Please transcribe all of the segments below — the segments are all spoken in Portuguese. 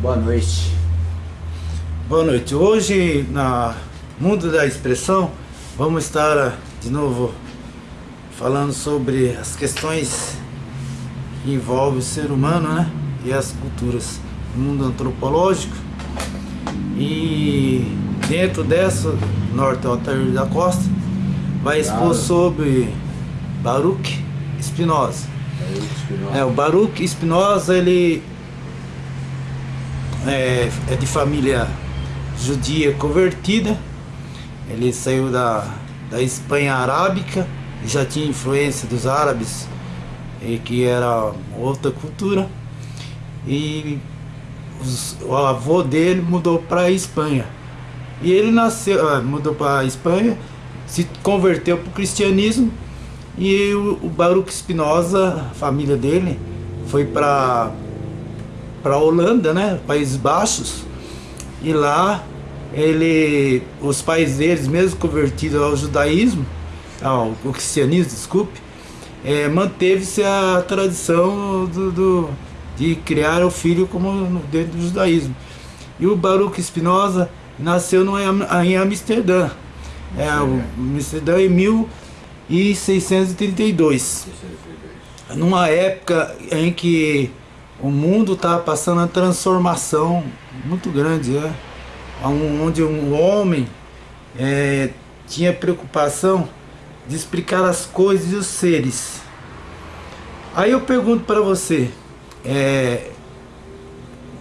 Boa noite. Boa noite. Hoje, na Mundo da Expressão, vamos estar de novo falando sobre as questões que envolvem o ser humano né? e as culturas do mundo antropológico. E dentro dessa, Norte Altair da Costa vai expor claro. sobre Baruch Spinoza. É, o Baruch Spinoza, ele é, é de família judia convertida. Ele saiu da, da Espanha arábica, já tinha influência dos árabes, e que era outra cultura. E os, o avô dele mudou para a Espanha. E ele nasceu, ah, mudou para a Espanha, se converteu para o cristianismo e o, o Baruch Spinoza, a família dele, foi para para Holanda, né, Países Baixos, e lá ele, os pais deles, mesmo convertidos ao judaísmo, ao, ao cristianismo, desculpe, é, manteve-se a tradição do, do, de criar o filho como dentro do judaísmo. E o Baruch Spinoza nasceu no, em Amsterdã, é, Amsterdã em 1632, numa época em que o mundo está passando uma transformação muito grande, né? onde um homem é, tinha preocupação de explicar as coisas e os seres. Aí eu pergunto para você, é,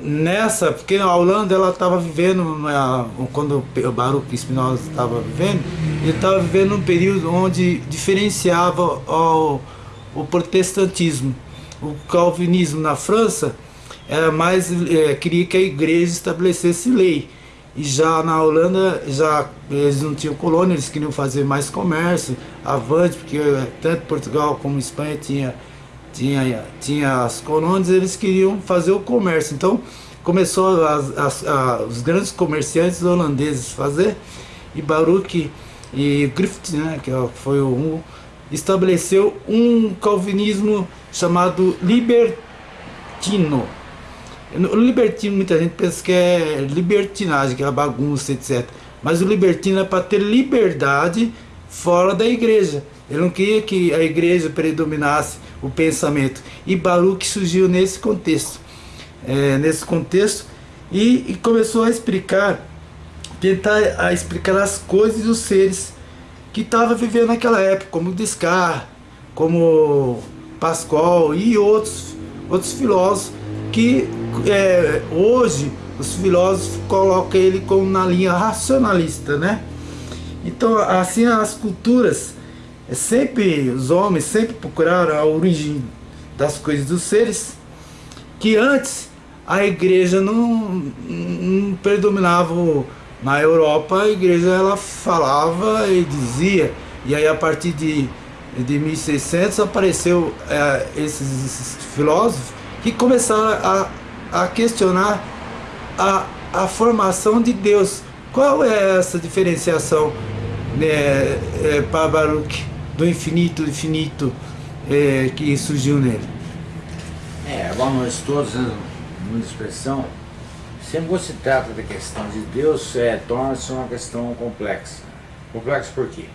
nessa, porque a Holanda ela estava vivendo, quando o Baruch Spinoza estava vivendo, ele estava vivendo um período onde diferenciava o, o protestantismo o calvinismo na França era mais é, queria que a igreja estabelecesse lei. E já na Holanda já eles não tinham colônia eles queriam fazer mais comércio avante porque é, tanto Portugal como Espanha tinha tinha tinha as colônias eles queriam fazer o comércio. Então começou as, as, a, os grandes comerciantes holandeses fazer e Baruch e Griffith né que é, foi um estabeleceu um calvinismo chamado libertino. O libertino, muita gente pensa que é libertinagem, que é bagunça, etc. Mas o libertino é para ter liberdade fora da igreja. Ele não queria que a igreja predominasse o pensamento. E Baruch surgiu nesse contexto. É, nesse contexto e, e, começou a explicar, tentar a explicar as coisas e os seres que estava vivendo naquela época, como Descartes, como Pascoal e outros, outros filósofos que é, hoje os filósofos colocam ele como na linha racionalista, né? Então, assim, as culturas, é sempre, os homens sempre procuraram a origem das coisas dos seres, que antes a igreja não, não predominava na Europa, a igreja ela falava e dizia, e aí a partir de de 1600 apareceu é, esses, esses, filósofos que começaram a, a questionar a, a formação de Deus. Qual é essa diferenciação né, é, para Baruch do infinito, infinito é, que surgiu nele? É, a todos, muita expressão. Sempre quando se trata da questão de Deus, é, torna-se uma questão complexa. Complexa por quê?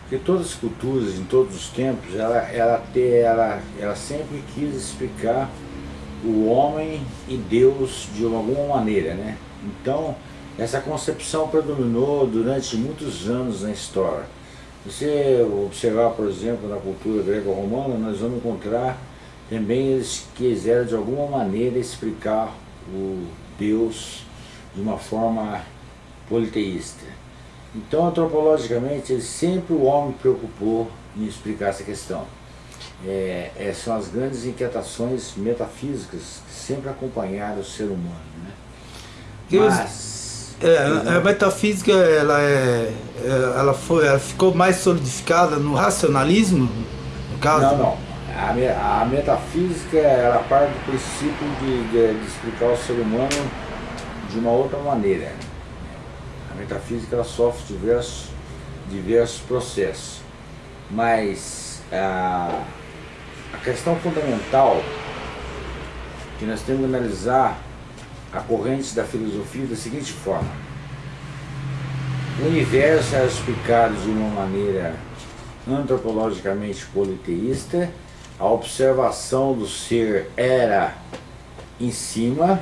Porque todas as culturas, em todos os tempos, ela, ela, ela, ela sempre quis explicar o homem e Deus de alguma maneira, né? Então, essa concepção predominou durante muitos anos na história. Se você observar, por exemplo, na cultura greco-romana, nós vamos encontrar também eles quiseram de alguma maneira explicar o Deus de uma forma politeísta. Então, antropologicamente, sempre o homem preocupou em explicar essa questão. É, é, são as grandes inquietações metafísicas que sempre acompanharam o ser humano. Né? Mas, é, a metafísica ela, é, é, ela, foi, ela ficou mais solidificada no racionalismo? No caso? Não, não. A, a metafísica era parte do princípio de, de, de explicar o ser humano de uma outra maneira. A metafísica ela sofre diversos, diversos processos, mas a, a questão fundamental que nós temos que analisar a corrente da filosofia da seguinte forma. O universo é explicado de uma maneira antropologicamente politeísta, a observação do ser era em cima,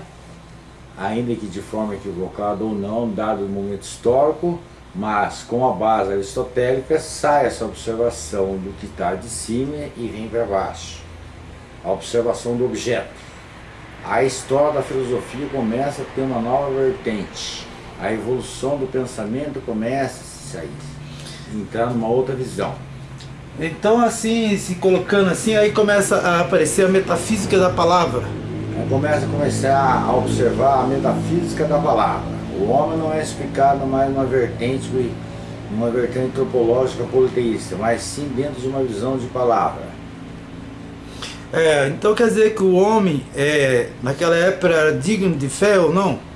ainda que de forma equivocada ou não, dado o momento histórico, mas com a base aristotélica sai essa observação do que está de cima e vem para baixo. A observação do objeto. A história da filosofia começa a ter uma nova vertente. A evolução do pensamento começa a sair, entrar numa outra visão. Então assim, se colocando assim, aí começa a aparecer a metafísica da palavra. Aí começa a começar a observar a metafísica da palavra. O homem não é explicado mais numa vertente, numa vertente antropológica politeísta, mas sim dentro de uma visão de palavra. É, então quer dizer que o homem, é, naquela época, era digno de fé ou não?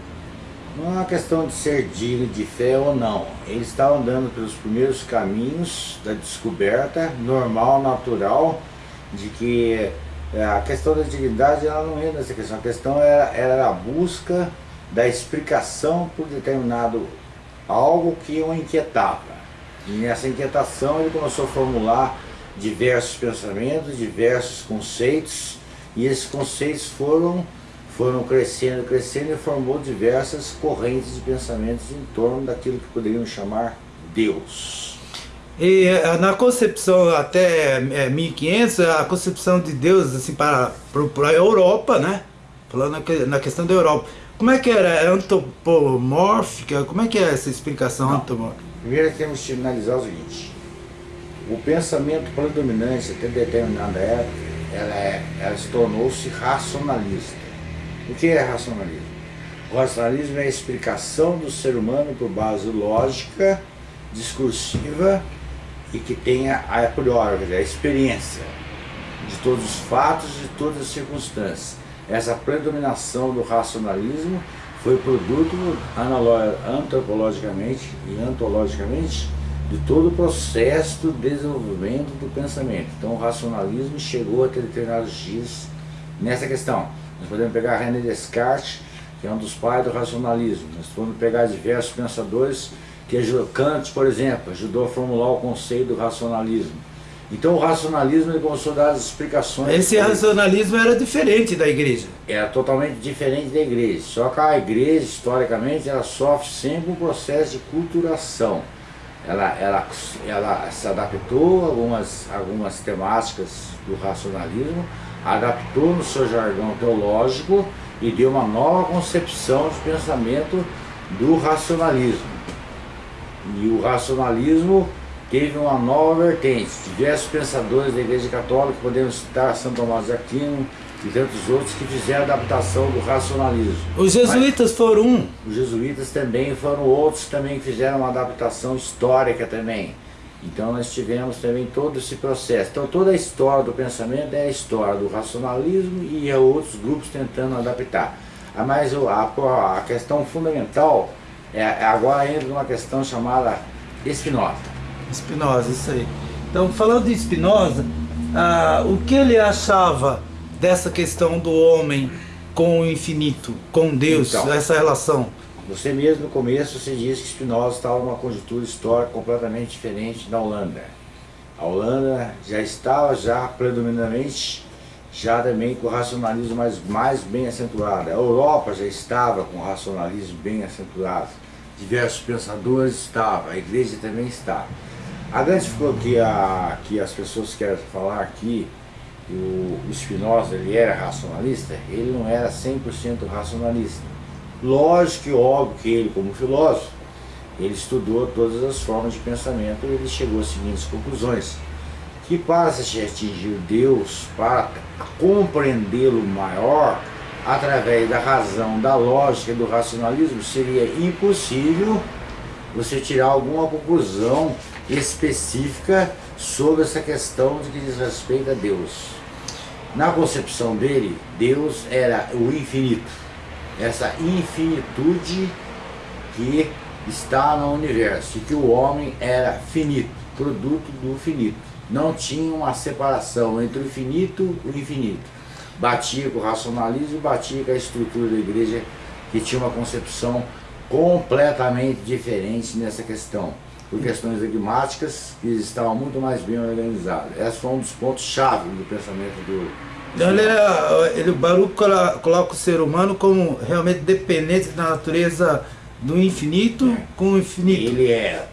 Não é uma questão de ser digno de fé ou não. Eles estavam andando pelos primeiros caminhos da descoberta normal, natural, de que é, a questão da dignidade ela não entra nessa questão. A questão era, era a busca da explicação por determinado algo que o inquietava. E nessa inquietação ele começou a formular diversos pensamentos, diversos conceitos, e esses conceitos foram, foram crescendo, crescendo e formou diversas correntes de pensamentos em torno daquilo que poderiam chamar Deus. E eh, na concepção até 1500, eh, a concepção de Deus assim para, para a Europa, né? Falando na questão da Europa, como é que era? É antropomórfica? Como é que é essa explicação antropomórfica? Primeiro temos que analisar o seguinte. O pensamento predominante até determinada época, ela, é, ela se tornou-se racionalista. O que é racionalismo? O racionalismo é a explicação do ser humano por base lógica, discursiva e que tenha a priori, a experiência de todos os fatos e de todas as circunstâncias essa predominação do racionalismo foi produto antropologicamente e antologicamente de todo o processo do desenvolvimento do pensamento. Então o racionalismo chegou a ter determinados dias nessa questão. Nós podemos pegar René Descartes, que é um dos pais do racionalismo. Nós podemos pegar diversos pensadores que Kant, por exemplo, ajudou a formular o conceito do racionalismo. Então o racionalismo ele começou a dar as explicações. Esse racionalismo era diferente da igreja. Era totalmente diferente da igreja. Só que a igreja, historicamente, ela sofre sempre um processo de culturação. Ela, ela, ela se adaptou a algumas, algumas temáticas do racionalismo, adaptou no seu jargão teológico e deu uma nova concepção de pensamento do racionalismo. E o racionalismo teve uma nova vertente. Diversos pensadores da Igreja Católica, podemos citar São Tomás de Aquino e tantos outros que fizeram a adaptação do racionalismo. Os jesuítas Mas, foram um? Os jesuítas também foram outros também que fizeram uma adaptação histórica também. Então nós tivemos também todo esse processo. Então toda a história do pensamento é a história do racionalismo e há outros grupos tentando adaptar. Mas a, a questão fundamental é agora entra numa questão chamada Spinoza. Spinoza, isso aí. Então, falando de Spinoza, ah, o que ele achava dessa questão do homem com o infinito, com Deus, então, essa relação? Você mesmo no começo você disse que Spinoza estava numa conjuntura histórica completamente diferente da Holanda. A Holanda já estava já predominantemente já também com o racionalismo mais, mais bem acentuado. A Europa já estava com o racionalismo bem acentuado. Diversos pensadores estavam, a igreja também estava. A grande que, a, que as pessoas querem falar aqui, o, o Spinoza ele era racionalista, ele não era 100% racionalista. Lógico e óbvio que ele, como filósofo, ele estudou todas as formas de pensamento e ele chegou às seguintes conclusões. Que para se atingir Deus, para compreendê-lo maior, através da razão, da lógica e do racionalismo, seria impossível você tirar alguma conclusão específica sobre essa questão de que diz respeito a Deus. Na concepção dele, Deus era o infinito, essa infinitude que está no universo, e que o homem era finito, produto do finito. Não tinha uma separação entre o infinito e o infinito. Batia com o racionalismo batia com a estrutura da igreja que tinha uma concepção completamente diferente nessa questão, por questões dogmáticas que estavam muito mais bem organizadas. Esse foi um dos pontos-chave do pensamento do... Então ele, ele, o Baruch coloca o ser humano como realmente dependente da natureza do infinito é. com o infinito. Ele é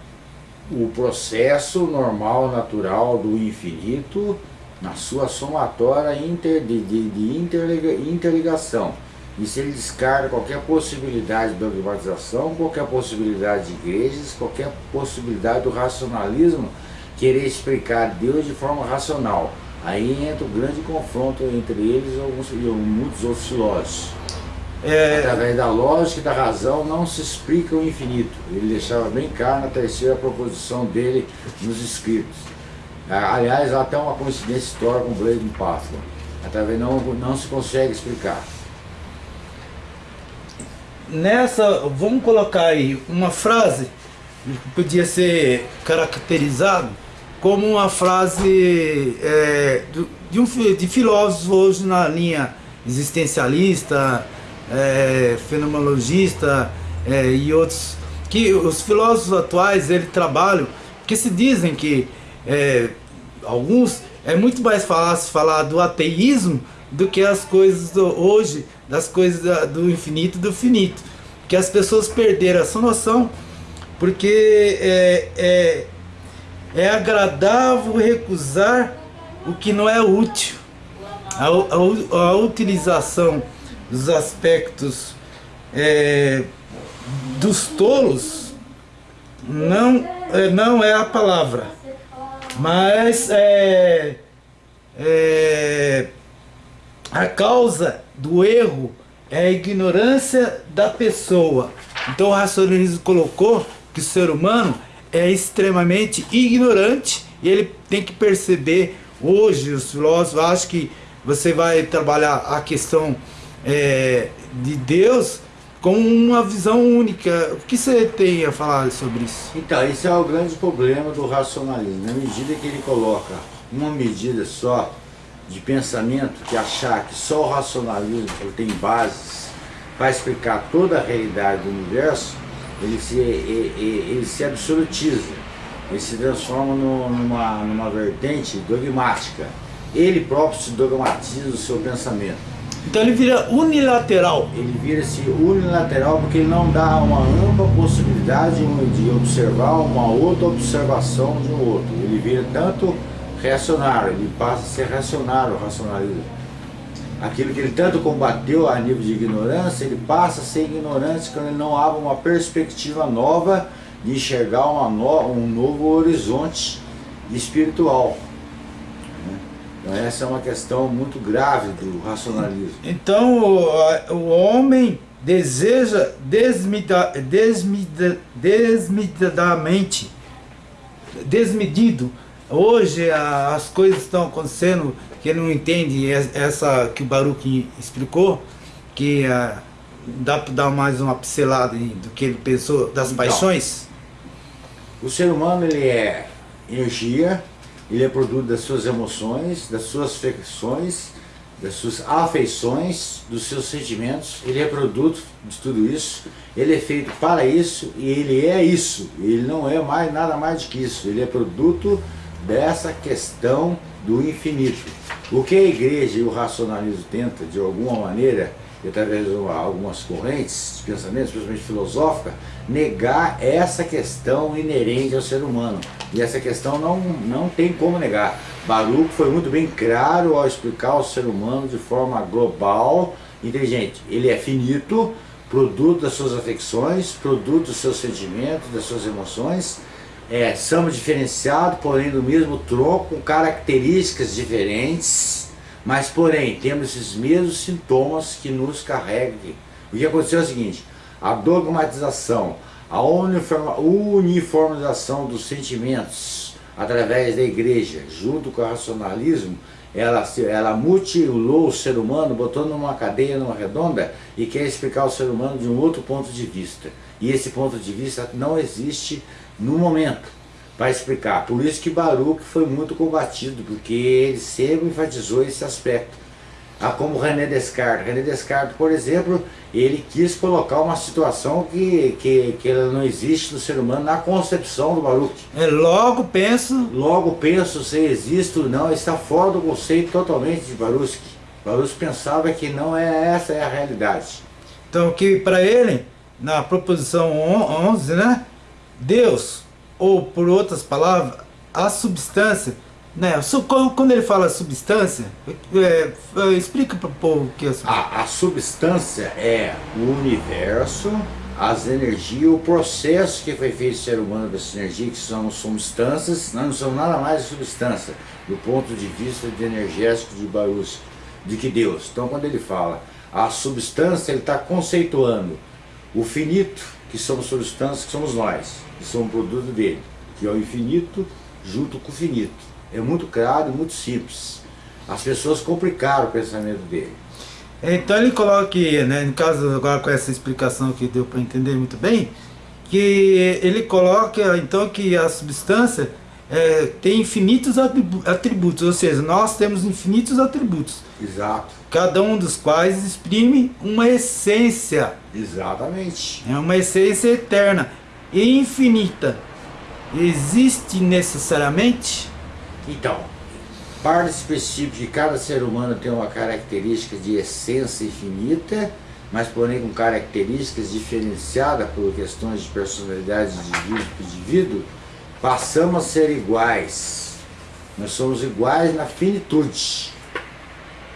o processo normal, natural do infinito na sua somatória inter, de, de, de interliga, interligação. E se ele descarta qualquer possibilidade de dogmatização, qualquer possibilidade de igrejas, qualquer possibilidade do racionalismo querer explicar Deus de forma racional. Aí entra o grande confronto entre eles e, alguns, e muitos outros filósofos. É... Através da lógica e da razão não se explica o infinito. Ele deixava bem claro na terceira proposição dele nos escritos. Aliás, há até uma coincidência histórica com Blaise Pascal. Através não, não se consegue explicar. Nessa, vamos colocar aí uma frase que podia ser caracterizado como uma frase é, de, um, de filósofos hoje na linha existencialista, é, fenomenologista é, e outros, que os filósofos atuais ele trabalham, que se dizem que é, alguns é muito mais fácil falar do ateísmo do que as coisas do, hoje, das coisas do infinito do finito. Que as pessoas perderam essa noção porque é, é, agradável recusar o que não é útil. A, a, a utilização dos aspectos é, dos tolos não, é, não é a palavra, mas é, é, a causa do erro é a ignorância da pessoa. Então o racionalismo colocou que o ser humano é extremamente ignorante e ele tem que perceber, hoje os filósofos acham que você vai trabalhar a questão é, de Deus com uma visão única. O que você tem a falar sobre isso? Então, esse é o grande problema do racionalismo. Na medida que ele coloca uma medida só de pensamento, que achar que só o racionalismo tem bases para explicar toda a realidade do universo, ele se, ele, ele se absolutiza, ele se transforma numa, numa vertente dogmática. Ele próprio se dogmatiza o seu pensamento. Então ele vira unilateral. Ele vira-se unilateral porque ele não dá uma ampla possibilidade de observar uma outra observação de um outro. Ele vira tanto reacionário, ele passa a ser reacionário, racionalismo. Aquilo que ele tanto combateu a nível de ignorância, ele passa a ser ignorante quando ele não abre uma perspectiva nova de enxergar no, um novo horizonte espiritual. Então essa é uma questão muito grave do racionalismo. Então o, o homem deseja desmida, desmida, desmedidamente, desmedido. Hoje a, as coisas estão acontecendo que ele não entende, essa que o Baruch explicou, que a, dá para dar mais uma pincelada do que ele pensou das então, paixões? O ser humano ele é energia, ele é produto das suas emoções, das suas afeições, das suas afeições, dos seus sentimentos, ele é produto de tudo isso, ele é feito para isso e ele é isso, ele não é mais nada mais do que isso, ele é produto dessa questão do infinito. O que a igreja e o racionalismo tenta, de alguma maneira, e através de algumas correntes de pensamento, especialmente filosófica, negar essa questão inerente ao ser humano. E essa questão não, não tem como negar. Baruch foi muito bem claro ao explicar o ser humano de forma global, inteligente. Ele é finito, produto das suas afecções, produto dos seus sentimentos, das suas emoções, é, diferenciados, porém do mesmo tronco, com características diferentes, mas porém temos esses mesmos sintomas que nos carregam. O que aconteceu é o seguinte, a dogmatização, a uniformização dos sentimentos através da igreja, junto com o racionalismo, ela, ela mutilou o ser humano, botou numa cadeia, numa redonda, e quer explicar o ser humano de um outro ponto de vista. E esse ponto de vista não existe no momento para explicar. Por isso que Baruch foi muito combatido, porque ele sempre enfatizou esse aspecto. Ah, como René Descartes. René Descartes, por exemplo, ele quis colocar uma situação que, que, que ela não existe no ser humano na concepção do Baruch. É, logo penso... Logo penso se existe ou não, está fora do conceito totalmente de Baruch. Baruch pensava que não é essa é a realidade. Então que para ele, na proposição 11, né, Deus, ou por outras palavras, a substância, né, quando ele fala substância, é, é, explica para o povo o que é. A, a substância é o universo, as energias, o processo que foi feito ser humano dessa energia, que são substâncias, nós não somos nada mais substância, do ponto de vista de energético de Baruch, de que Deus. Então quando ele fala a substância, ele está conceituando o finito, que somos substâncias, que somos nós, que somos produto dele, que é o infinito junto com o finito. É muito claro e muito simples. As pessoas complicaram o pensamento dele. Então ele coloca aqui, né, no caso agora com essa explicação que deu para entender muito bem, que ele coloca então que a substância é, tem infinitos atributos, ou seja, nós temos infinitos atributos. Exato. Cada um dos quais exprime uma essência. Exatamente. É uma essência eterna e infinita. Existe necessariamente então, parte específica de cada ser humano tem uma característica de essência infinita, mas porém com características diferenciadas por questões de personalidade de indivíduo, passamos a ser iguais. Nós somos iguais na finitude.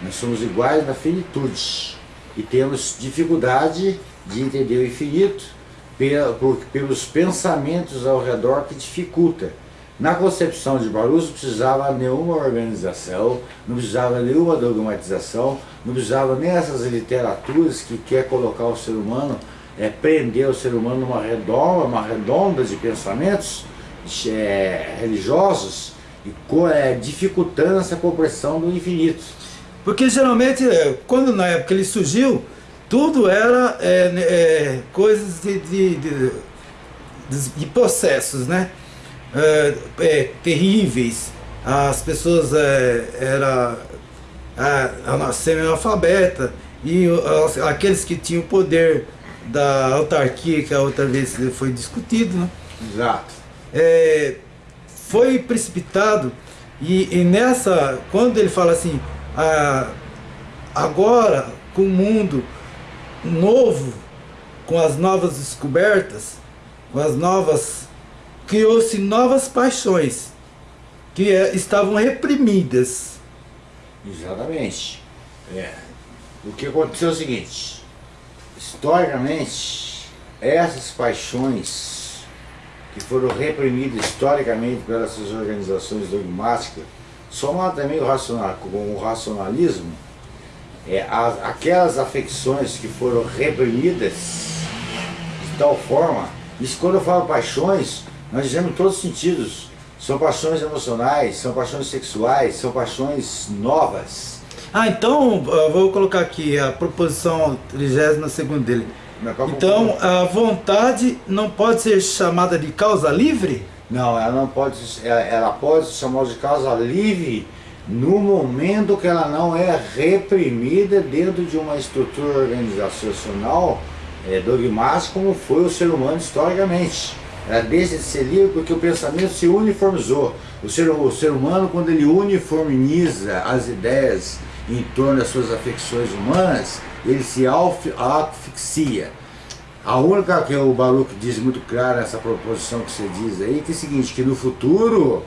Nós somos iguais na finitude. E temos dificuldade de entender o infinito pelos pensamentos ao redor que dificulta. Na concepção de Baruch não precisava nenhuma organização, não precisava nenhuma dogmatização, não precisava nem essas literaturas que quer colocar o ser humano, é, prender o ser humano numa redonda, uma redonda de pensamentos é, religiosos e é, dificultando essa compreensão do infinito. Porque geralmente, é, quando na época ele surgiu, tudo era é, é, coisas de, de, de, de processos, né? é, é, terríveis, as pessoas é, eram semi-analfabeta e aqueles que tinham o poder da autarquia, que a outra vez foi discutido, né? Exato. É, foi precipitado e, e, nessa, quando ele fala assim, ah, agora com o mundo novo, com as novas descobertas, com as novas criou-se novas paixões que é, estavam reprimidas. Exatamente. É. O que aconteceu é o seguinte, historicamente, essas paixões que foram reprimidas historicamente pelas organizações dogmáticas, somado também o racional, com o racionalismo, é, as, aquelas afecções que foram reprimidas de tal forma, isso quando eu falo paixões, nós dizemos em todos os sentidos. São paixões emocionais, são paixões sexuais, são paixões novas. Ah, então, vou colocar aqui a proposição 32 dele. Então, a vontade não pode ser chamada de causa livre? Não, ela não pode, ela, ela pode ser chamada de causa livre no momento que ela não é reprimida dentro de uma estrutura organizacional é, dogmática como foi o ser humano historicamente. Ela deixa de ser livre porque o pensamento se uniformizou. O ser, o ser humano, quando ele uniformiza as ideias em torno das suas afecções humanas, ele se asfixia. A única que o Baruch diz muito claro nessa proposição que você diz aí, que é o seguinte, que no futuro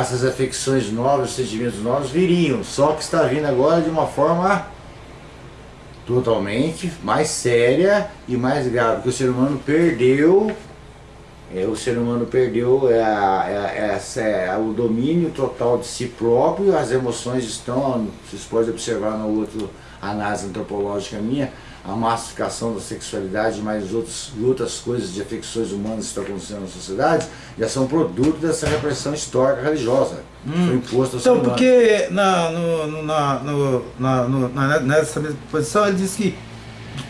essas afecções novas, sentimentos novos viriam, só que está vindo agora de uma forma totalmente mais séria e mais grave, porque o ser humano perdeu é, o ser humano perdeu é, é, é, o domínio total de si próprio, as emoções estão, vocês podem observar no outro análise antropológica minha, a massificação da sexualidade e mais outros, outras coisas de afecções humanas que estão acontecendo na sociedade, já são produto dessa repressão histórica religiosa hum. foi imposta ao Então, porque na, no, na, no, na, no, na, nessa mesma posição ele diz que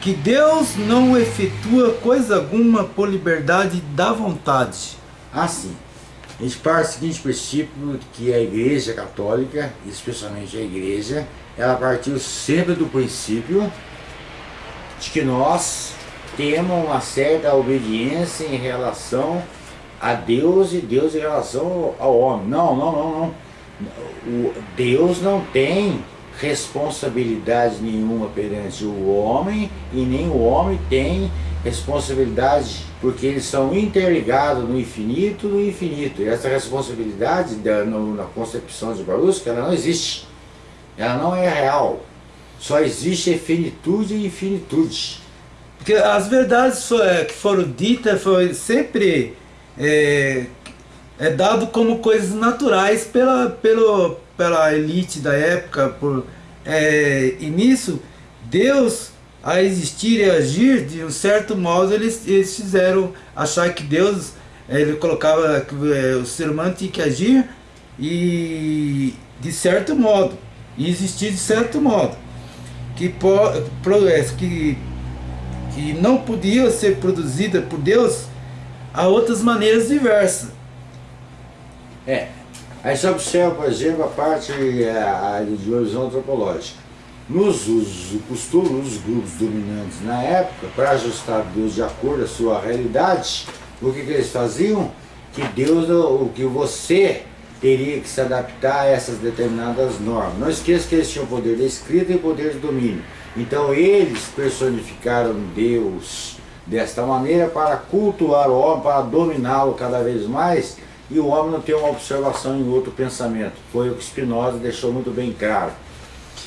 que Deus não efetua coisa alguma por liberdade da vontade. Assim, a gente parte do seguinte princípio que a igreja católica, especialmente a igreja, ela partiu sempre do princípio de que nós temos uma certa obediência em relação a Deus e Deus em relação ao homem. Não, não, não, não. O Deus não tem responsabilidade nenhuma perante o homem e nem o homem tem responsabilidade porque eles são interligados no infinito no infinito. E essa responsabilidade da, no, na concepção de Baruch, ela não existe. Ela não é real. Só existe finitude e infinitude. Porque as verdades é, que foram ditas foi sempre é, é dado como coisas naturais pela, pelo, pela elite da época. Por, é, e nisso, Deus, a existir e agir, de um certo modo, eles, eles fizeram achar que Deus, ele colocava que é, o ser humano tinha que agir e de certo modo, e existir de certo modo, que, que que não podia ser produzida por Deus a outras maneiras diversas. É. Aí você observa, por exemplo, a parte a, a horizonte antropológica. Nos os costumes, os grupos dominantes na época, para ajustar Deus de acordo à sua realidade, o que, que eles faziam? Que Deus, o que você teria que se adaptar a essas determinadas normas. Não esqueça que eles tinham poder da escrita e o poder de domínio. Então eles personificaram Deus desta maneira para cultuar o homem, para dominá-lo cada vez mais e o homem não ter uma observação em outro pensamento. Foi o que Spinoza deixou muito bem claro.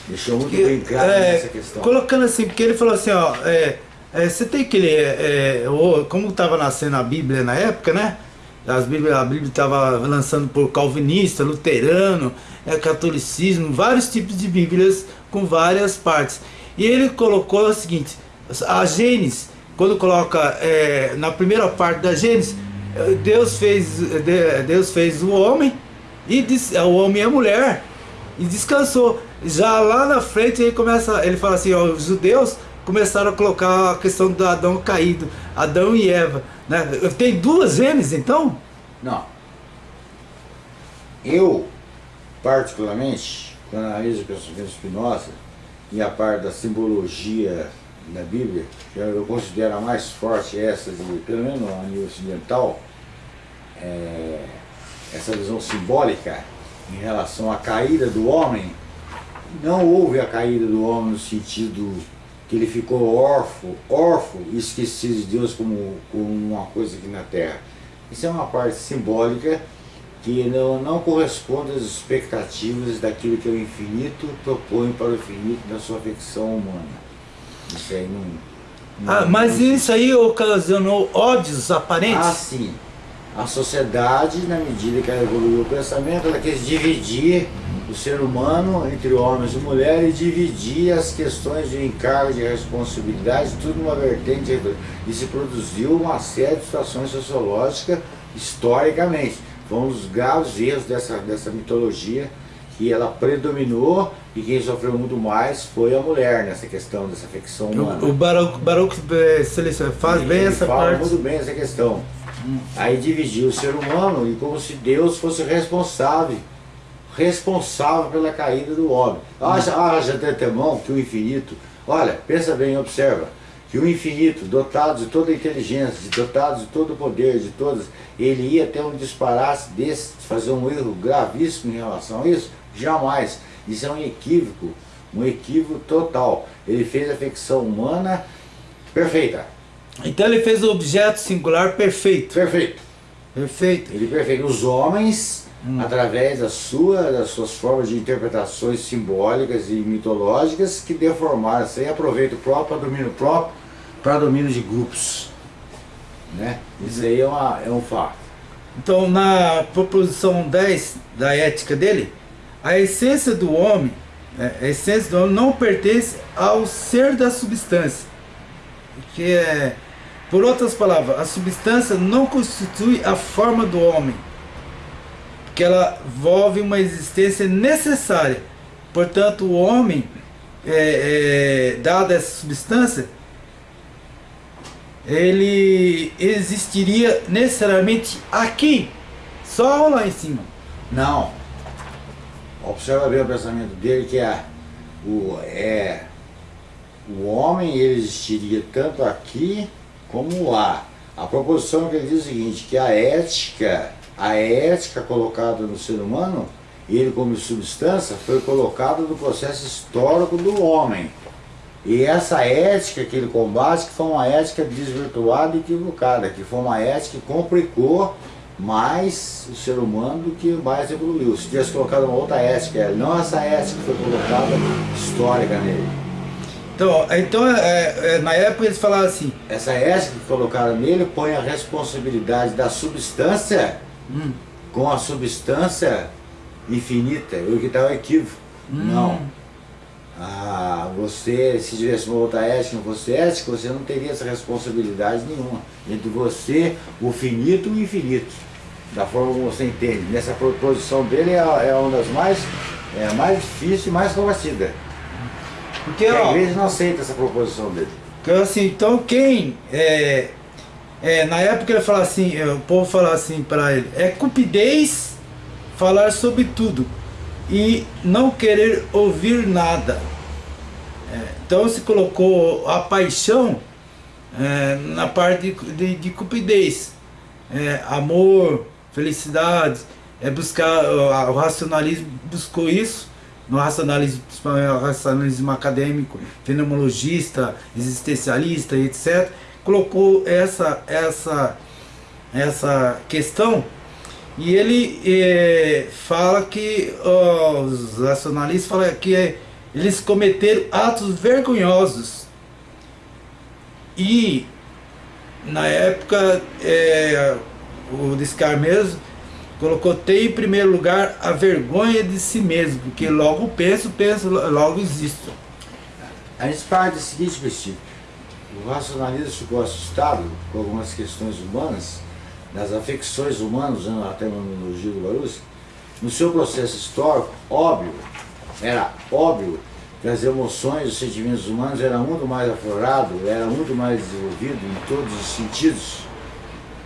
Deixou muito bem claro é, nessa questão. Colocando assim, porque ele falou assim, ó, é, é, você tem que ler, é, como estava nascendo a Bíblia na época, né? As Bíblia, a Bíblia estava lançando por calvinista, luterano, é, catolicismo, vários tipos de Bíblias com várias partes. E ele colocou o seguinte, a Gênesis, quando coloca é, na primeira parte da Gênesis, Deus fez, Deus fez o homem, e disse, o homem e a mulher, e descansou. Já lá na frente ele começa, ele fala assim, ó, os judeus começaram a colocar a questão do Adão caído, Adão e Eva. Né? Tem duas Gênesis então? Não. Eu, particularmente, quando analiso o pensamento Spinoza, e a parte da simbologia da Bíblia, eu considero a mais forte essa, de, pelo menos a nível ocidental, é, essa visão simbólica em relação à caída do homem, não houve a caída do homem no sentido que ele ficou órfão, órfão e esquecido de Deus como, como uma coisa aqui na terra. Isso é uma parte simbólica que não, não corresponde às expectativas daquilo que o infinito propõe para o infinito na sua ficção humana. Isso aí não... não ah, mas não isso aí ocasionou ódios aparentes? Ah, sim. A sociedade, na medida que ela evoluiu o pensamento, ela quis dividir o ser humano entre homens e mulheres e dividir as questões de encargo, de responsabilidade, tudo numa vertente. E se produziu uma série de situações sociológicas historicamente. Foi um dos graves erros dessa, dessa mitologia, que ela predominou e quem sofreu muito mais foi a mulher nessa questão dessa ficção humana. O, o Baruch, Baruch eh, faz bem essa fala parte. muito bem essa questão. Hum. Aí dividiu o ser humano e como se Deus fosse responsável responsável pela caída do homem. Haja, haja antemão que o infinito, olha, pensa bem, observa, que o infinito, dotado de toda a inteligência, dotado de todo o poder, de todas, ele ia ter um disparate desse, fazer um erro gravíssimo em relação a isso? Jamais. Isso é um equívoco, um equívoco total. Ele fez a ficção humana perfeita. Então ele fez o objeto singular perfeito. Perfeito. Perfeito. Ele perfeito. Os homens, hum. através da sua, das suas formas de interpretações simbólicas e mitológicas, que deformaram, sem aproveito próprio para domínio próprio, para domínio de grupos. Né? Isso aí é, uma, é um fato. Então, na proposição 10 da ética dele, a essência do homem, né, a essência do homem não pertence ao ser da substância. Que é, por outras palavras, a substância não constitui a forma do homem, porque ela envolve uma existência necessária. Portanto, o homem, é, é, dada essa substância, ele existiria necessariamente aqui, só lá em cima. Não. Observa bem o pensamento dele que é o, é, o homem ele existiria tanto aqui como lá. A proposição que ele diz é o seguinte, que a ética, a ética colocada no ser humano, ele como substância, foi colocada no processo histórico do homem. E essa ética que ele combate, que foi uma ética desvirtuada e equivocada, que foi uma ética que complicou mais o ser humano do que mais evoluiu. Se tivesse colocado uma outra ética, não essa ética que foi colocada histórica nele. Então, então é, é, na época eles falavam assim... Essa ética que colocaram nele põe a responsabilidade da substância hum. com a substância infinita, o que está o equívoco. Hum. Não. Ah, você, se tivesse uma outra ética, não fosse ética, você não teria essa responsabilidade nenhuma. Entre você, o finito e o infinito. Da forma como você entende. Nessa proposição dele é, é uma das mais, é mais difícil e mais combatida. Porque, a igreja não aceita essa proposição dele. Assim, então quem é, é, na época ele fala assim, é, o povo fala assim para ele, é cupidez falar sobre tudo e não querer ouvir nada. É, então se colocou a paixão é, na parte de, de, de cupidez, é, amor, felicidade, é buscar, o, o racionalismo buscou isso, no racionalismo, principalmente racionalismo acadêmico, fenomenologista, existencialista, etc., colocou essa, essa, essa questão e ele é, fala que os racionalistas falam que é, eles cometeram atos vergonhosos. E na época é, o Descartes mesmo colocou tem em primeiro lugar a vergonha de si mesmo, porque logo penso, penso, logo existo. A gente parte do seguinte princípio, o racionalismo ficou assustado com algumas questões humanas, das afecções humanas, usando a terminologia do Barus, no seu processo histórico, óbvio, era óbvio que as emoções, os sentimentos humanos eram muito mais aflorado, era muito mais desenvolvido em todos os sentidos,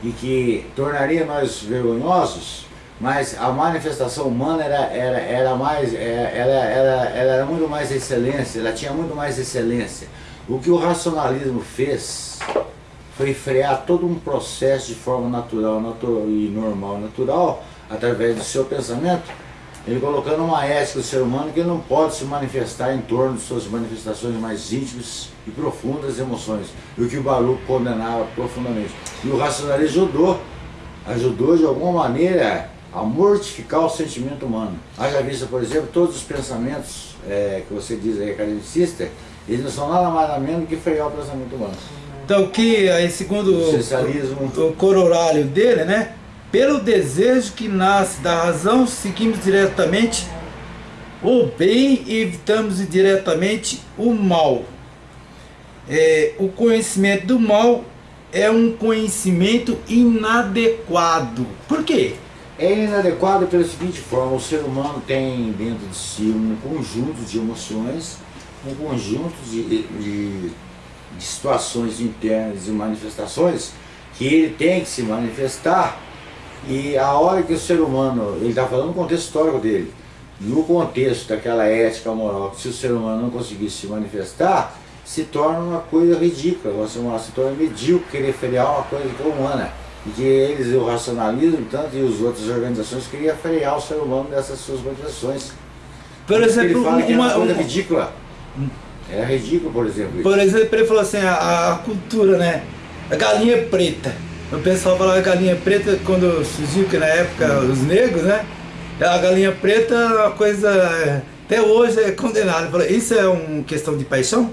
e que tornaria nós vergonhosos, mas a manifestação humana era, era, era mais, era, era, era, ela era muito mais excelência, ela tinha muito mais excelência. O que o racionalismo fez foi frear todo um processo de forma natural, natural e normal, natural, através do seu pensamento, ele colocando uma ética do ser humano que não pode se manifestar em torno de suas manifestações mais íntimas e profundas emoções, e o que o Baruch condenava profundamente. E o racionalismo ajudou, ajudou de alguma maneira a mortificar o sentimento humano. Haja vista, por exemplo, todos os pensamentos é, que você diz aí, academicista, eles não são nada mais nada menos que frear o pensamento humano. Então que aí segundo o, o, o corolário dele, né? Pelo desejo que nasce da razão, seguimos diretamente o bem e evitamos diretamente o mal. É, o conhecimento do mal é um conhecimento inadequado. Por quê? É inadequado pela seguinte forma, o ser humano tem dentro de si um conjunto de emoções, um conjunto de, de de situações internas e manifestações que ele tem que se manifestar e a hora que o ser humano, ele está falando no contexto histórico dele, no contexto daquela ética moral, que se o ser humano não conseguisse se manifestar, se torna uma coisa ridícula, se torna medíocre querer frear uma coisa que é humana. E que eles, o racionalismo, tanto e as outras organizações, queriam frear o ser humano dessas suas manifestações. Por exemplo, que é uma, coisa ridícula. É ridículo, por exemplo. Por exemplo, ele falou assim, a, a, cultura, né? A galinha preta. O pessoal falava galinha preta quando surgiu, que na época os negros, né? A galinha preta é uma coisa, até hoje é condenada. Isso é uma questão de paixão?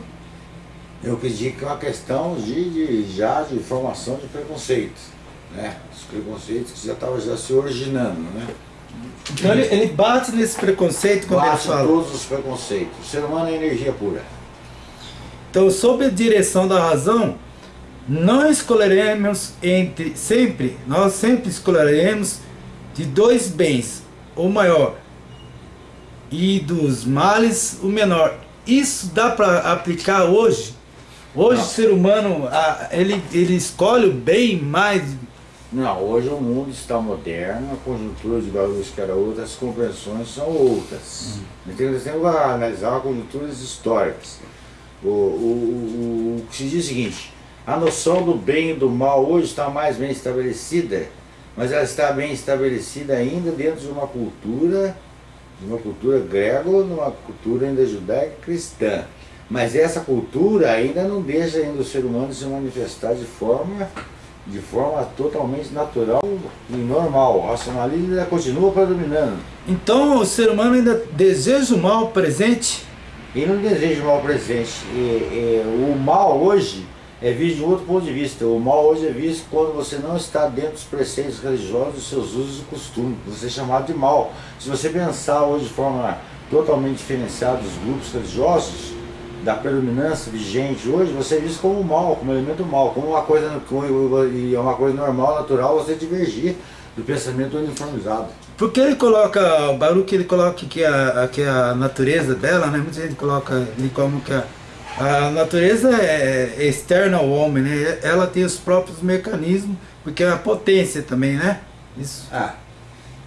Eu acredito que é uma questão de, de, já de formação de preconceitos. Né? Os preconceitos que já estavam já se originando, né? Então ele, ele bate nesse preconceito quando bate ele fala. todos os preconceitos. O ser humano é energia pura. Então, sob a direção da razão, não escolheremos entre sempre, nós sempre escolheremos de dois bens, o maior, e dos males, o menor. Isso dá para aplicar hoje? Hoje não. o ser humano, ele, ele escolhe o bem mais Não, hoje o mundo está moderno, a conjuntura de valores que era outra, as compreensões são outras. Uhum. Então nós temos que analisar conjunturas históricas. O, o, o, o que se diz é o seguinte, a noção do bem e do mal hoje está mais bem estabelecida, mas ela está bem estabelecida ainda dentro de uma cultura, de uma cultura grego, numa cultura ainda judaica cristã. Mas essa cultura ainda não deixa ainda o ser humano se manifestar de forma, de forma totalmente natural e normal. O racionalismo ainda continua predominando. Então o ser humano ainda deseja o mal presente? Ele não deseja o mal presente. E, e, o mal hoje é visto de um outro ponto de vista. O mal hoje é visto quando você não está dentro dos preceitos religiosos, dos seus usos e costumes. Você é chamado de mal. Se você pensar hoje de forma totalmente diferenciada dos grupos religiosos, da predominância vigente hoje, você é visto como mal, como elemento mal, como uma coisa, e é uma coisa normal, natural, você divergir do pensamento uniformizado. Porque ele coloca, o Baruch ele coloca que a, que a natureza dela, né? Muita gente coloca como que a, a natureza é, é externa ao homem, né? Ela tem os próprios mecanismos, porque é a potência também, né? Isso. Ah,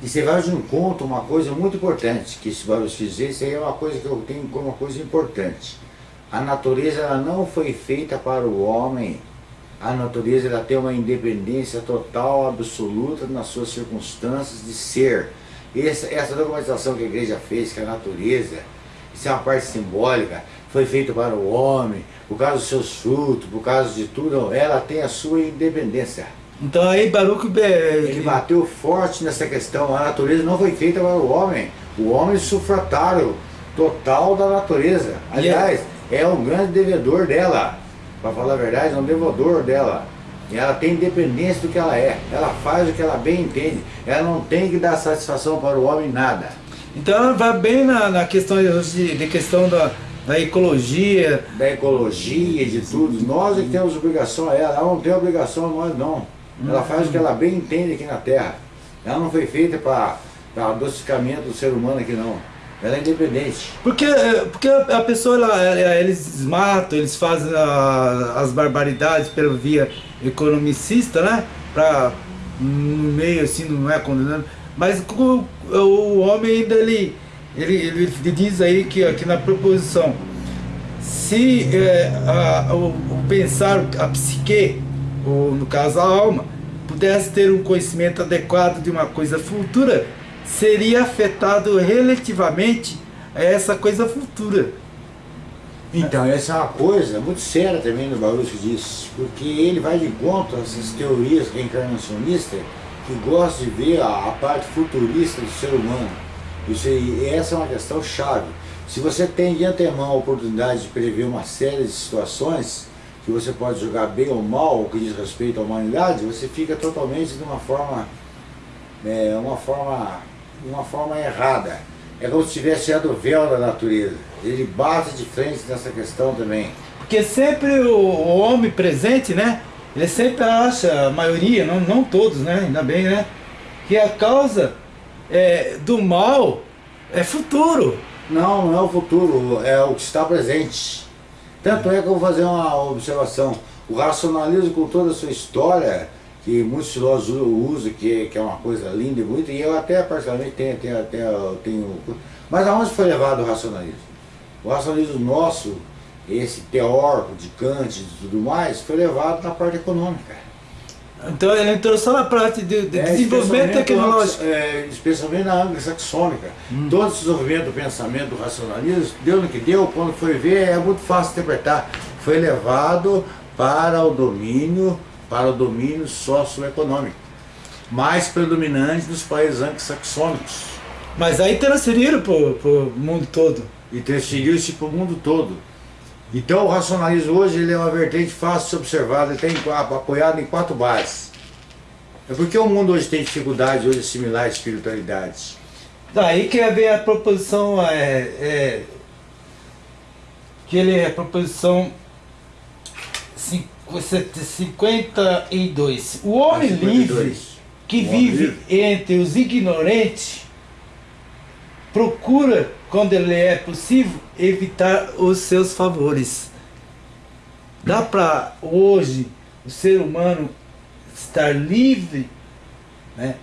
e você vai de um conto uma coisa muito importante, que esse Baruch dizer, isso aí é uma coisa que eu tenho como uma coisa importante. A natureza ela não foi feita para o homem, a natureza ela tem uma independência total, absoluta nas suas circunstâncias de ser. Essa, essa documentação que a igreja fez, que a natureza, isso é uma parte simbólica, foi feito para o homem, por causa dos seus frutos, por causa de tudo, ela tem a sua independência. Então aí Baruch... Ele bateu forte nessa questão, a natureza não foi feita para o homem, o homem é sufratário total da natureza. Aliás, é um grande devedor dela, para falar a verdade, é um devedor dela. E ela tem independência do que ela é, ela faz o que ela bem entende, ela não tem que dar satisfação para o homem nada. Então ela vai bem na, na questão de, de questão da, da ecologia. Da ecologia, de tudo. Nós é que temos obrigação a ela, ela não tem obrigação a nós não. Ela faz o que ela bem entende aqui na Terra. Ela não foi feita para adocicamento do ser humano aqui não. Ela é independente. Porque, porque a pessoa, ela, eles matam, eles fazem a, as barbaridades pela via economicista, né? Pra, no meio assim, não é condenando. Mas o, o homem ainda, ele, ele, ele diz aí que aqui na proposição, se é, a, o, o, pensar, a psique, ou no caso a alma, pudesse ter um conhecimento adequado de uma coisa futura, seria afetado relativamente a essa coisa futura. Então, essa é uma coisa muito séria também no Baruch diz, porque ele vai de contra essas teorias reencarnacionistas que gostam de ver a, a parte futurista do ser humano. Isso, e essa é uma questão chave. Se você tem de antemão a oportunidade de prever uma série de situações que você pode jogar bem ou mal, o que diz respeito à humanidade, você fica totalmente de uma forma, é, uma forma de uma forma errada. É como se tivesse tirado o véu da natureza. Ele bate de frente nessa questão também. Porque sempre o, o homem presente, né? Ele sempre acha, a maioria, não, não todos, né? Ainda bem, né? Que a causa é, do mal é futuro. Não, não é o futuro, é o que está presente. Tanto é que eu vou fazer uma observação. O racionalismo com toda a sua história que muitos filósofos usam, que, que é uma coisa linda e bonita, e eu até particularmente tenho, tenho, tenho, tenho... Mas aonde foi levado o racionalismo? O racionalismo nosso, esse teórico de Kant e tudo mais, foi levado na parte econômica. Então ele entrou só na parte de, de é, desenvolvimento tecnológico. É, especialmente na anglo-saxônica. Hum. Todo o desenvolvimento do pensamento do racionalismo, deu no que deu, quando foi ver, é muito fácil interpretar. Foi levado para o domínio para o domínio socioeconômico, mais predominante nos países anglo-saxônicos. Mas aí transferiram para o mundo todo. E transferiu-se para o mundo todo. Então o racionalismo hoje ele é uma vertente fácil de ser observada, ele tem apoiado em quatro bases. É porque o mundo hoje tem dificuldade hoje de assimilar a espiritualidade. Daí que ver a proposição é, é, que ele é a proposição 52. O homem 52. livre que o vive livre. entre os ignorantes procura, quando ele é possível, evitar os seus favores. Dá para hoje o ser humano estar livre né?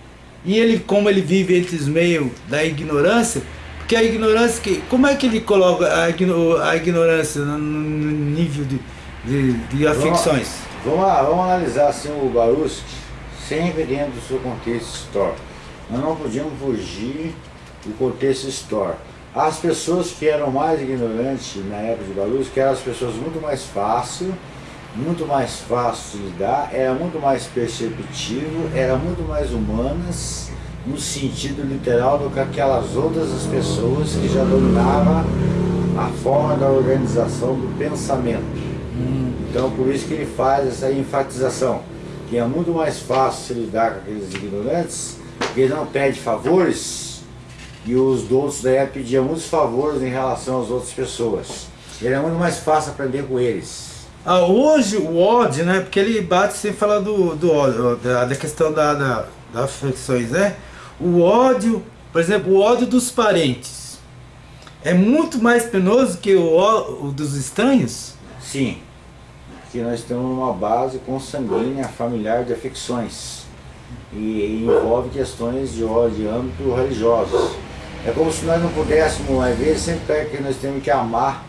E ele, como ele vive entre os meios da ignorância, porque a ignorância, que, como é que ele coloca a, a ignorância no, no nível de, de, de afecções? Vamos, vamos, vamos, analisar assim o Baruch sempre dentro do seu contexto histórico. Nós não podíamos fugir do contexto histórico. As pessoas que eram mais ignorantes na época de Baruch, que eram as pessoas muito mais fáceis, muito mais fácil de lidar, era muito mais perceptivo, era muito mais humanas, no sentido literal do que aquelas outras pessoas que já dominavam a forma da organização do pensamento. Então por isso que ele faz essa enfatização, que é muito mais fácil se lidar com aqueles ignorantes, porque ele não pede favores, e os outros daí pediam muitos favores em relação às outras pessoas. Ele é muito mais fácil aprender com eles. Ah, hoje o ódio, né? Porque ele bate sem falar do, do ódio, da, da questão da, da, das afecções, né? O ódio, por exemplo, o ódio dos parentes é muito mais penoso que o, o dos estranhos? Sim, porque nós temos uma base consanguínea familiar de afecções e, envolve questões de âmbito religioso. É como se nós não pudéssemos, às vezes, sempre é que nós temos que amar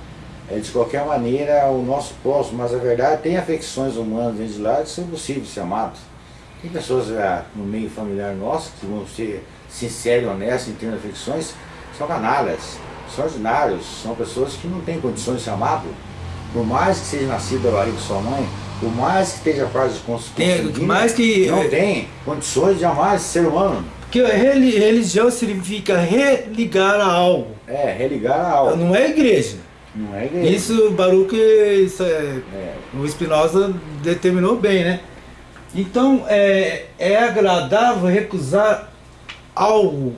é, de qualquer maneira o nosso próximo, mas a verdade tem afecções humanas dentro de lá que são possíveis ser amados. Tem pessoas é, no meio familiar nosso que vão ser sinceros e honestos de afecções, são canalhas, são ordinários, são pessoas que não têm condições de ser amado. Por mais que seja nascido da barriga de sua mãe, por mais que esteja parte de construção, mais que não tem condições de amar esse ser humano. Porque religião significa religar a algo. É, religar a algo. Não é igreja. Não é igreja. Isso, Baruch, isso é, é. o Spinoza determinou bem, né? Então, é, é agradável recusar algo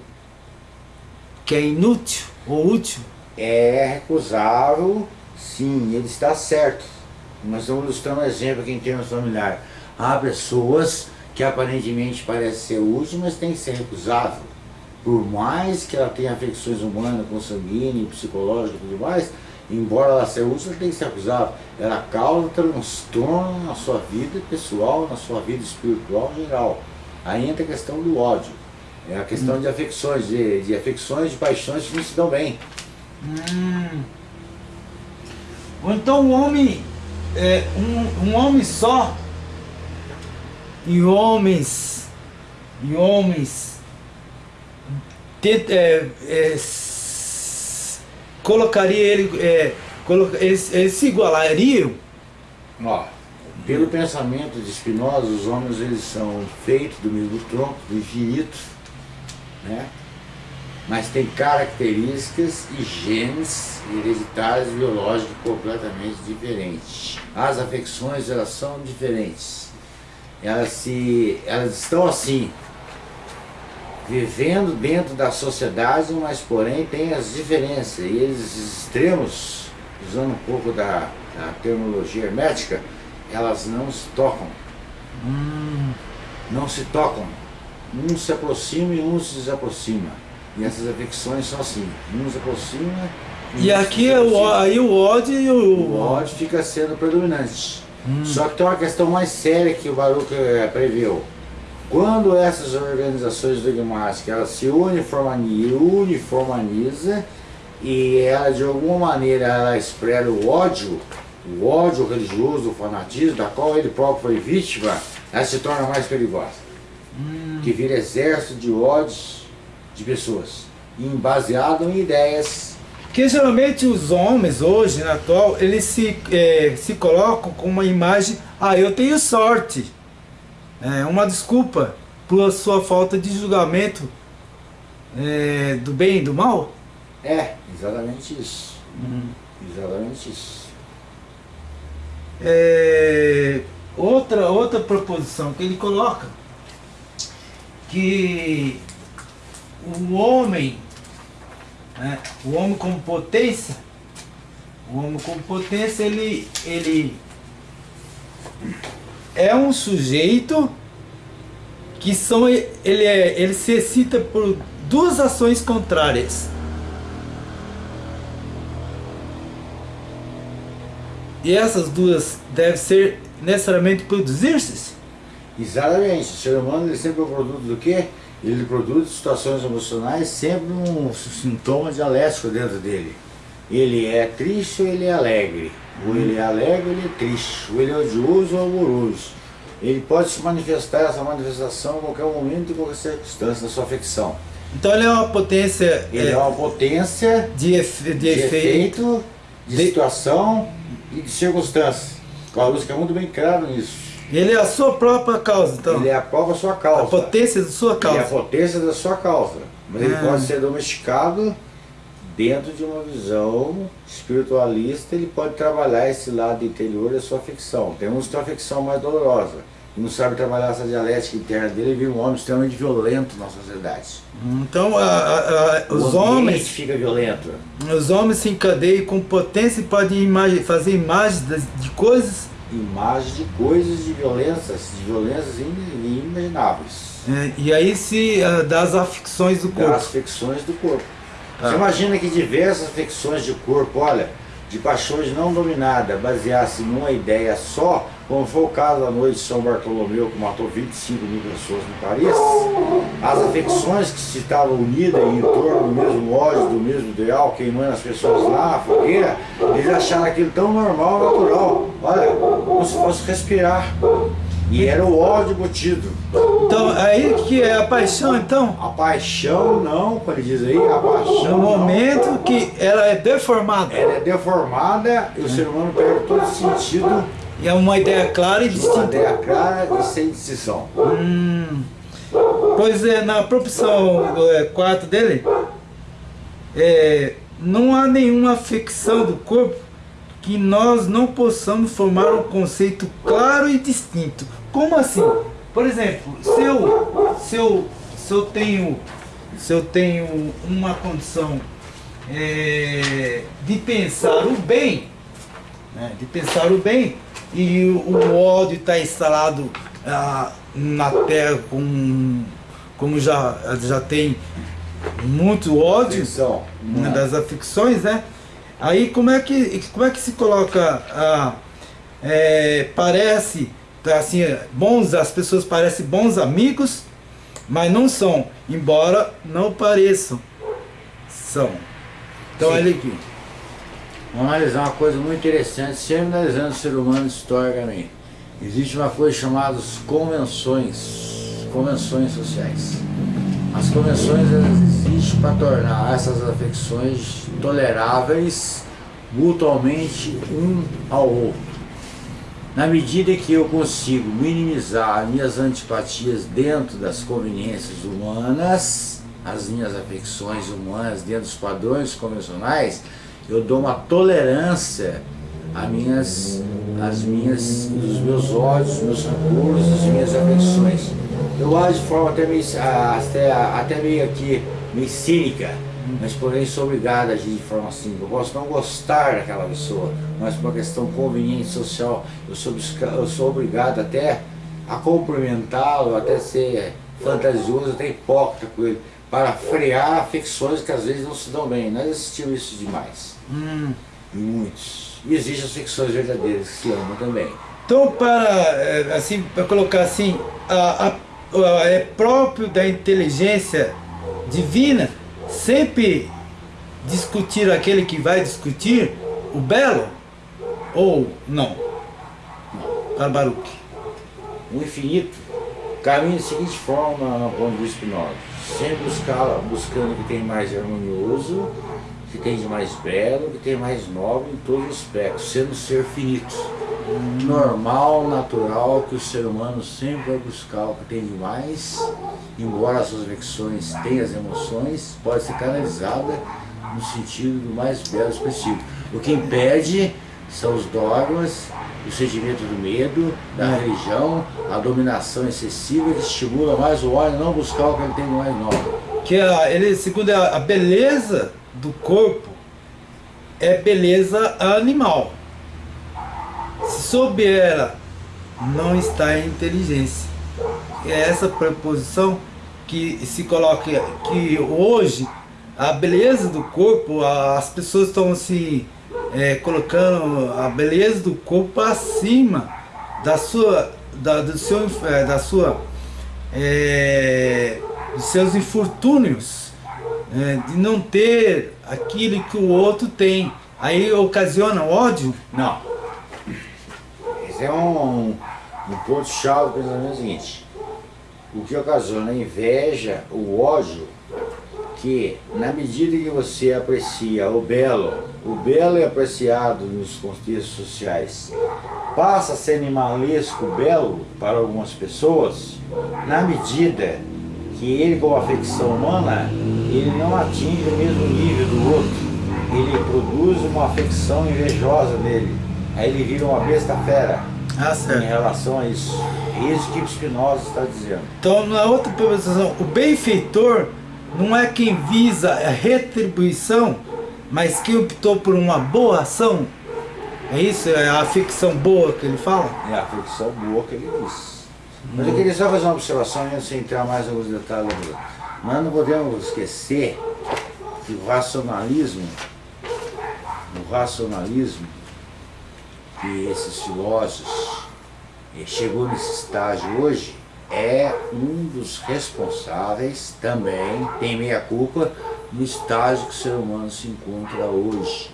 que é inútil ou útil? É recusável, sim, ele está certo. Nós estamos ilustrando um exemplo aqui em termos familiares. Há pessoas que aparentemente parecem ser úteis, mas tem que ser recusável. Por mais que ela tenha afecções humanas, consanguíneas, psicológicas e tudo mais, embora ela seja útil, ela tem que ser acusada. Ela causa transtorno na sua vida pessoal, na sua vida espiritual geral. Aí entra a questão do ódio. É a questão hum. de afecções, de, de afecções, de paixões que não se dão bem. Hum. Ou então um homem, é, um, um homem só, e homens, e homens, tenta, é, é, colocaria ele, é, coloca, eles, eles se igualariam? Ó, pelo pensamento de Spinoza, os homens eles são feitos do mesmo tronco, do infinito, né? Mas tem características e genes hereditários biológicos completamente diferentes. As afecções elas são diferentes. Elas, se, elas estão assim, vivendo dentro da sociedade, mas porém tem as diferenças. E eles extremos, usando um pouco da, da terminologia hermética, elas não se tocam. Hum. Não se tocam. Um se aproxima e um se desaproxima. E essas afecções são assim, se aproxima e, e aqui é o, aí o ódio e o... O ódio fica sendo predominante. Hum. Só que tem uma questão mais séria que o Baruch eh, preveu. Quando essas organizações dogmáticas elas se uniformanizam, uniformaniza e ela de alguma maneira ela expressa o ódio, o ódio religioso, o fanatismo, da qual ele próprio foi vítima, ela se torna mais perigosa. Hum. Que vira exército de ódios de pessoas, baseado em ideias. Que geralmente os homens hoje, na atual, eles se, é, se colocam com uma imagem, ah, eu tenho sorte é, uma desculpa por sua falta de julgamento é, do bem e do mal? É, exatamente isso. Uhum. Exatamente isso. É, outra, outra proposição que ele coloca, que o homem, né, o homem como potência, o homem como potência, ele, ele é um sujeito que são ele é ele se excita por duas ações contrárias. E essas duas devem ser necessariamente produzir-se? Exatamente. O ser humano ele sempre é produto do quê? Ele produz situações emocionais sempre um sintoma dialético dentro dele. Ele é triste ou ele é alegre. Ou ele é alegre ou ele é triste. Ou ele é odioso ou amoroso. Ele pode se manifestar, essa manifestação, em qualquer momento, em qualquer circunstância da sua afecção. Então ele é uma potência... Ele é, é uma potência de, efe, de, de efeito, efeito, de, de situação e de circunstância. A luz é muito bem claro nisso. Ele é a sua própria causa, então? Ele é a própria sua causa. A potência da sua causa. Ele é a potência da sua causa. Mas ah. ele pode ser domesticado dentro de uma visão espiritualista, ele pode trabalhar esse lado interior da sua afecção. Tem uns que têm uma afecção mais dolorosa, não sabe trabalhar essa dialética interna dele, e vira um homem extremamente violento na sociedade. Então a, a, a, os homens... fica violento. Os homens se encadeiam com potência e podem imagi fazer imagens de, de coisas... Imagens de coisas de violências, de violências inimagináveis. É, e aí se uh, das afecções do corpo. Das afecções do corpo. Ah. Você imagina que diversas afecções de corpo, olha, de paixões não dominadas, baseasse numa ideia só, como foi o caso da noite de São Bartolomeu, que matou 25 mil pessoas no Paris, as afecções que se estavam unidas em torno do mesmo ódio, do mesmo ideal, queimando as pessoas lá, a fogueira, eles acharam aquilo tão normal, natural. Olha, como se fosse respirar. E era o ódio embutido. Então, aí que é a paixão, então? A paixão não, como ele diz aí, a paixão No momento não. que ela é deformada. Ela é deformada e o ser humano perde todo sentido. E é uma ideia clara e distinta. Uma ideia clara e sem decisão. Hum. Pois é, na propulsão 4 é, dele, é, não há nenhuma afecção do corpo que nós não possamos formar um conceito claro e distinto como assim? Por exemplo, se eu, se eu, se eu, tenho, se eu tenho uma condição é, de pensar o bem, né, de pensar o bem, e o, ódio está instalado ah, na terra com, como já, já tem muito ódio né, das afecções, né? Aí como é que, como é que se coloca, ah, é, parece então, assim, bons, as pessoas parecem bons amigos, mas não são, embora não pareçam. São. Então, olha aqui. Vamos analisar uma coisa muito interessante, sempre analisando o ser humano historicamente. Existe uma coisa chamada convenções, convenções sociais. As convenções existem para tornar essas afecções toleráveis mutuamente um ao outro. Na medida que eu consigo minimizar minhas antipatias dentro das conveniências humanas, as minhas afecções humanas dentro dos padrões convencionais, eu dou uma tolerância às minhas, às minhas, meus ódios, meus rancores, as minhas afecções. Eu acho de forma até meio, até, até meio aqui, meio cínica, mas porém sou obrigado a agir de forma assim. Eu posso não gostar daquela pessoa, mas por uma questão conveniente social, eu sou, eu sou obrigado até a cumprimentá-lo, até ser fantasioso, até hipócrita com ele, para frear afecções que às vezes não se dão bem. Nós assistimos isso demais. Hum. Muitos. E existem as ficções verdadeiras que se amam também. Então, para, eh, assim, para colocar assim, a, a, a, é próprio da inteligência divina sempre discutir aquele que vai discutir o belo ou não? Barbaruque. O infinito caminha da seguinte forma, diz Spinoza, sempre buscar, buscando o que tem mais harmonioso, que tem de mais belo, que tem mais nobre em todos os aspectos, sendo ser finito. Normal, natural, que o ser humano sempre vai buscar o que tem de mais, embora as suas afecções tenham as emoções, pode ser canalizada no sentido do mais belo específico. O que impede são os dogmas, o sentimento do medo, da religião, a dominação excessiva que estimula mais o homem a não buscar o que ele tem mais nobre. Que a, ele, segundo a, a beleza do corpo, é beleza animal. Se souber ela, não está em inteligência. É essa preposição que se coloca que hoje a beleza do corpo, as pessoas estão se é, colocando a beleza do corpo acima da sua, da, do seu, é, da sua, é, dos seus infortúnios, é, de não ter aquilo que o outro tem. Aí ocasiona ódio? Não. Esse é um, um ponto-chave do pensamento seguinte. O que ocasiona a inveja, o ódio, que na medida que você aprecia o belo, o belo é apreciado nos contextos sociais, passa a ser animalesco belo para algumas pessoas, na medida que ele com a afecção humana, ele não atinge o mesmo nível do outro. Ele produz uma afecção invejosa nele. Aí ele vira uma besta fera ah, em relação a isso. É isso que Spinoza está dizendo. Então, na outra posição, o benfeitor não é quem visa a retribuição, mas quem optou por uma boa ação. É isso? É a ficção boa que ele fala? É a ficção boa que ele diz. Mas eu queria só fazer uma observação antes de entrar mais alguns detalhes. Nós não podemos esquecer que o racionalismo, o racionalismo, que esses filósofos eh, chegou nesse estágio hoje, é um dos responsáveis também, tem meia culpa, no estágio que o ser humano se encontra hoje.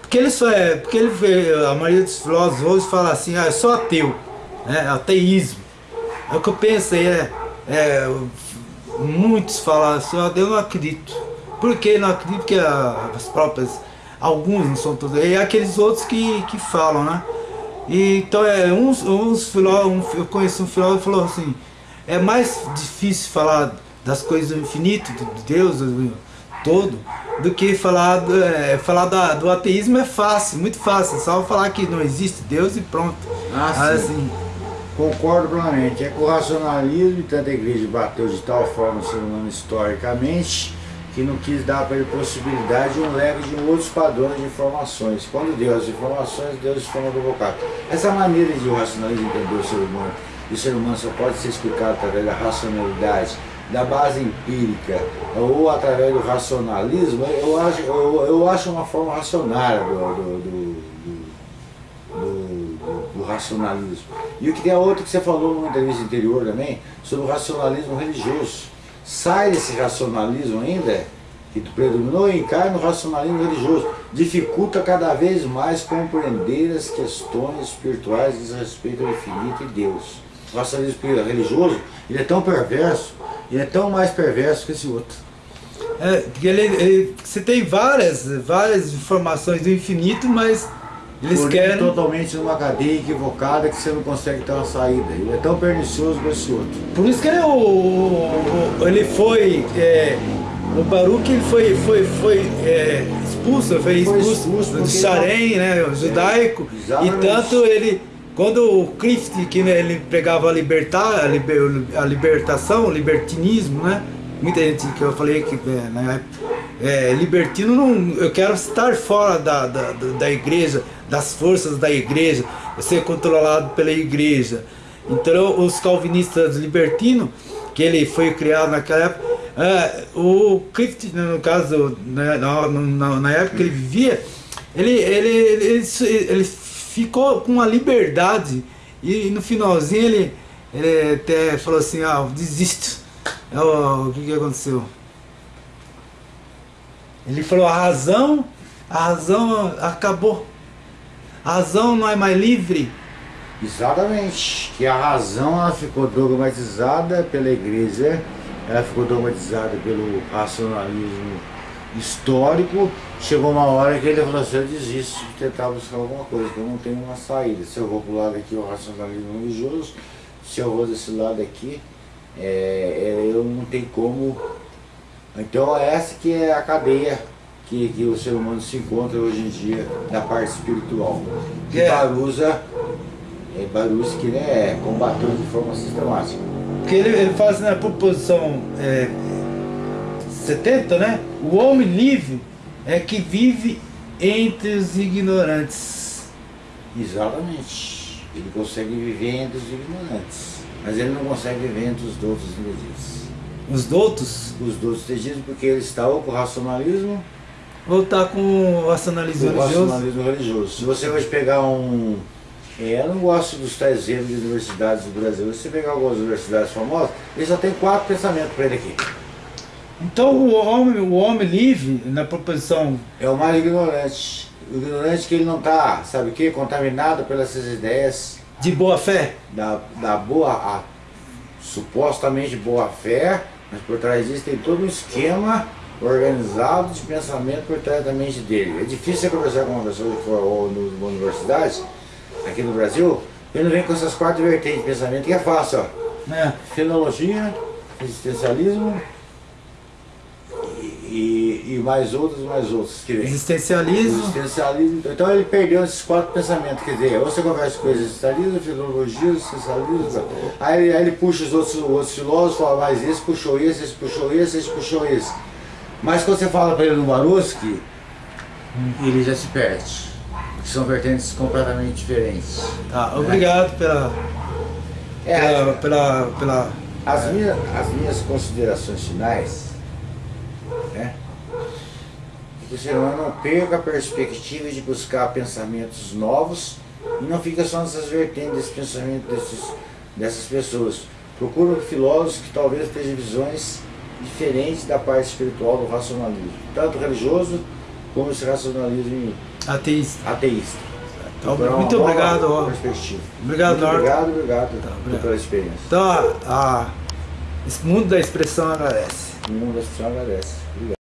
Porque ele só é, porque ele a maioria dos filósofos hoje fala assim, ah, eu sou ateu, né? ateísmo. É o que eu pensei, é, é muitos falam assim, eu não acredito. Por que não acredito? Porque as próprias, alguns não são todos, e aqueles outros que, que falam, né? E, então, é, uns, uns filósofos, eu conheci um filósofo que falou assim, é mais difícil falar das coisas do infinito, de Deus todo, do que falar, do, é, falar da, do ateísmo é fácil, muito fácil, só falar que não existe Deus e pronto. Ah, assim, Concordo plenamente. É que o racionalismo, tanto a igreja bateu de tal forma o ser humano historicamente, que não quis dar para ele possibilidade de um leque de outros padrões de informações. Quando deu as informações, Deus de forma provocada. Essa maneira de o racionalismo entender o ser humano, e o ser humano só pode ser explicado através da racionalidade, da base empírica, ou através do racionalismo, eu acho, eu, eu acho uma forma racionária do, do, do, do, racionalismo. E o que tem a outra que você falou numa entrevista anterior também, sobre o racionalismo religioso sai desse racionalismo ainda, que predominou e cai no racionalismo religioso, dificulta cada vez mais compreender as questões espirituais diz respeito ao infinito e Deus. O racionalismo religioso, ele é tão perverso, ele é tão mais perverso que esse outro. É, ele, ele, você tem várias, várias informações do infinito, mas eles Porém, querem... totalmente numa cadeia equivocada que você não consegue ter uma saída. Ele é tão pernicioso como esse outro. Por isso que ele, é o, o ele foi... É, o Baruch ele foi, foi, foi é, expulso, foi expulso, foi expulso do Sharem, né, o judaico. É, e tanto ele... Quando o Clift, que né, ele pregava a libertar, a, liber, a libertação, o libertinismo, né? Muita gente que eu falei que né, é, libertino não, eu quero estar fora da, da, da igreja, das forças da igreja, ser controlado pela igreja. Então os calvinistas libertinos, que ele foi criado naquela época, é, o Clift, no caso, né, na, na, na, época que ele vivia, ele, ele, ele, ele ficou com uma liberdade e no finalzinho ele, ele até falou assim, ah, desisto. Oh, o que, que aconteceu? Ele falou, a razão, a razão acabou. A razão não é mais livre. Exatamente. Que a razão ela ficou dogmatizada pela igreja, ela ficou dogmatizada pelo racionalismo histórico. Chegou uma hora que ele falou assim, eu desisto de tentar buscar alguma coisa, que eu não tenho uma saída. Se eu vou para o lado aqui, o racionalismo religioso, se eu vou desse lado aqui, é, é, eu não tenho como... Então essa que é a cadeia que, que o ser humano se encontra hoje em dia na parte espiritual. Que é. Baruza, é Baruza que né, é combateu de forma sistemática. Porque ele, ele faz na proposição é, 70, né? O homem livre é que vive entre os ignorantes. Exatamente. Ele consegue viver entre os ignorantes. Mas ele não consegue viver entre os doutos entendidos. Os doutos? Os doutos entendidos porque ele está ou com o racionalismo voltar com o racionalismo religioso? racionalismo religioso. Se você hoje pegar um, É, eu não gosto dos tais exemplos de universidades do Brasil. Se você pegar algumas universidades famosas, ele só tem quatro pensamentos para ele aqui. Então o homem, o homem livre, na proposição... É o mais ignorante. O ignorante que ele não está, sabe o que? Contaminado pelas ideias. De boa fé? Da, da boa, a, supostamente boa fé, mas por trás disso tem todo um esquema organizado de pensamento por trás da mente dele. É difícil você conversar com uma pessoa que for numa universidade, aqui no Brasil, ele não vem com essas quatro vertentes de pensamento, que é fácil, ó. É. Fenologia, existencialismo e, e, mais outros, mais outros que vem. Existencialismo. Existencialismo. Então ele perdeu esses quatro pensamentos, quer dizer, ou você conversa com existencialismo, filologia, existencialismo, aí, aí ele puxa os outros, outros filósofos, fala, mas esse puxou esse, esse puxou esse, esse puxou esse. Mas quando você fala para ele no Maruski, ele já se perde. São vertentes completamente diferentes. Tá, obrigado pela, é, pela, pela, pela, As, minhas, as minhas considerações finais, o ser humano não perca a perspectiva de buscar pensamentos novos e não fica só nessas vertentes desse pensamento desses, dessas pessoas. Procura filósofos que talvez tenham visões diferentes da parte espiritual do racionalismo, tanto religioso como esse racionalismo ateísta. ateísta. Então, muito obrigado. Ó. Obrigado, muito obrigado, obrigado, tá, obrigado, pela experiência. Então, a, a, esse mundo da expressão agradece. O mundo da expressão agradece.